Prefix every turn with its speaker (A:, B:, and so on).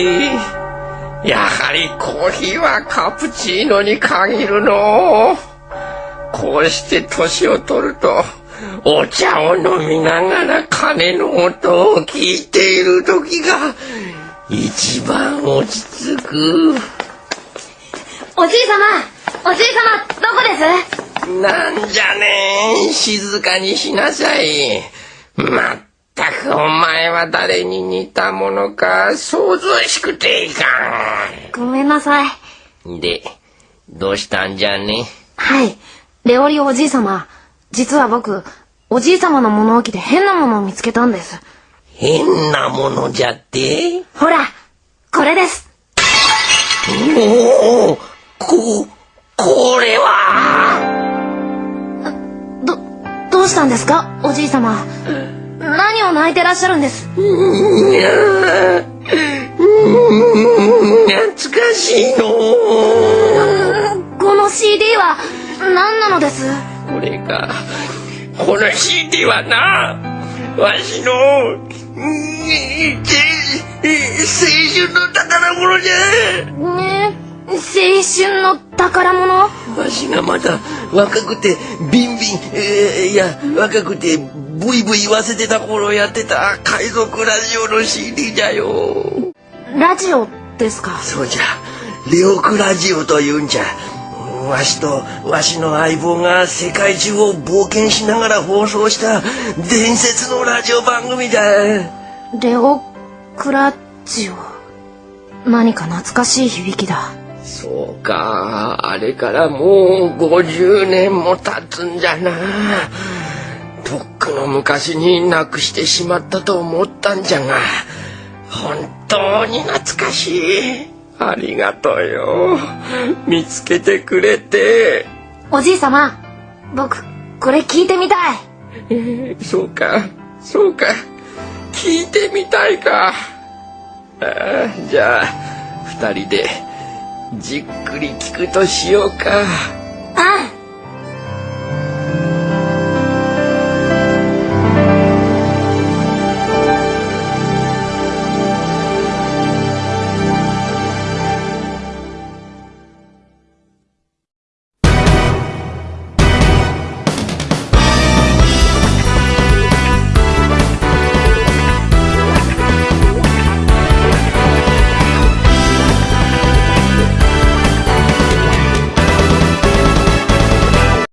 A: い。やはりコーヒーはカプチーノに限るの。こうして年を取るとお茶を飲みながら鐘の音を聞いている時が一番落ち着く。
B: おじい様おじい様どこです？
A: なんじゃね静かにしなさい。まったくお前は誰に似たものか想像しくていか
B: ん。ごめんなさい。
A: でどうしたんじゃね？
B: はい。レオリおじい様。実は僕おじい様の物置で変なものを見つけたんです。
A: 変なものじゃって？
B: ほらこれです。
A: おおここれは。
B: どどうしたんですか？おじい様何を泣いてらっしゃるんです？懐
A: かしいの。
B: この CD は何なのです？
A: これか。この CD はなわしの青春の宝物じゃ。
B: ね青春の宝物？わ
A: しがまだ若くてビンビン、えー、いや若くてブイブイ言わせてた頃やってた海賊ラジオの CD じゃよ。
B: ラジオですか？
A: そうじゃ。レオクラジオというんじゃ。わしとわしの相棒が世界中を冒険しながら放送した伝説のラジオ番組だ。
B: レオクラジオ？何か懐かしい響きだ。
A: そうか。あれからもう50年も経つんじゃなくの昔になくしてしまったと思ったんじゃが本当に懐かしい。ありがとうよ。見つけてくれて。
B: おじい様僕これ聞いてみたい、
A: えー、そうかそうか。聞いてみたいか。あじゃあ二人でじっくり聞くとしようか。